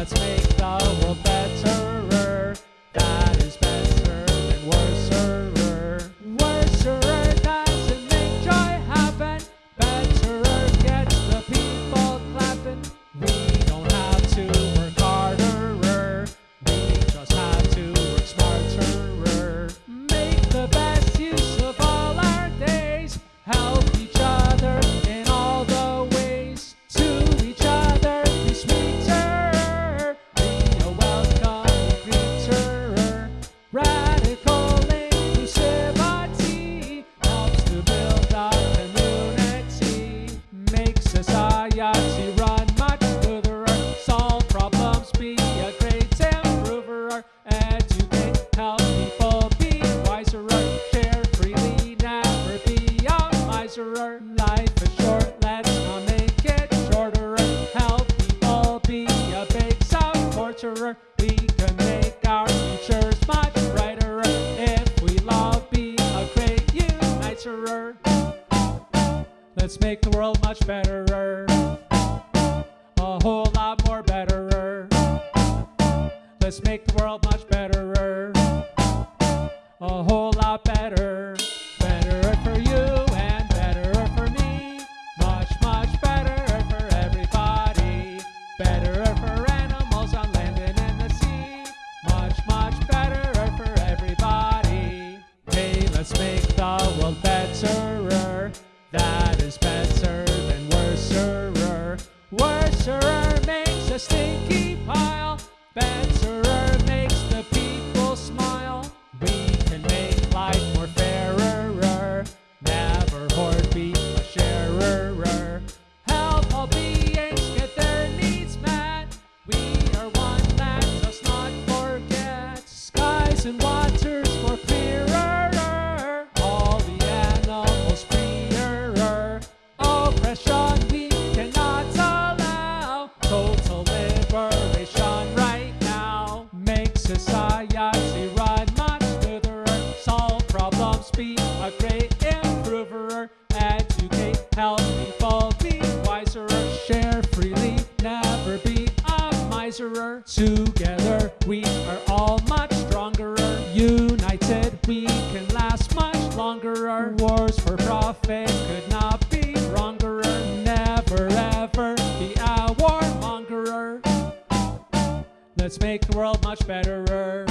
Let's make Let's make the world much betterer. A whole lot more betterer. Let's make the world much betterer. A whole lot better. Betterer for you and betterer for me. Much, much betterer for everybody. Betterer for animals on land and in the sea. Much, much betterer for everybody. Hey, let's make the world betterer. That is better than worserer. Worserer makes a stinky pile. Betterer makes the people smile. We can make life more fairer. Never hoard, be a sharer. Help all beings get their needs met. We are one, let us not forget. Skies and waters Make society run much smoother. Solve problems, be a great improver. Educate, help people be wiser. Share freely, never be a miser. Together we are all much stronger. United we can last much longer. Wars for profit could not be wronger. Never ever be a Let's make the world much betterer.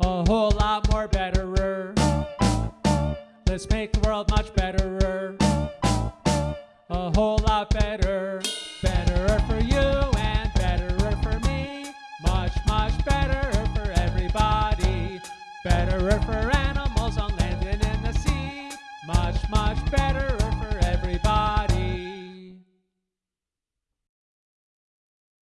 A whole lot more betterer. Let's make the world much betterer. A whole lot better. Betterer for you and betterer for me. Much, much better for everybody. Betterer for animals on land and in the sea. Much, much better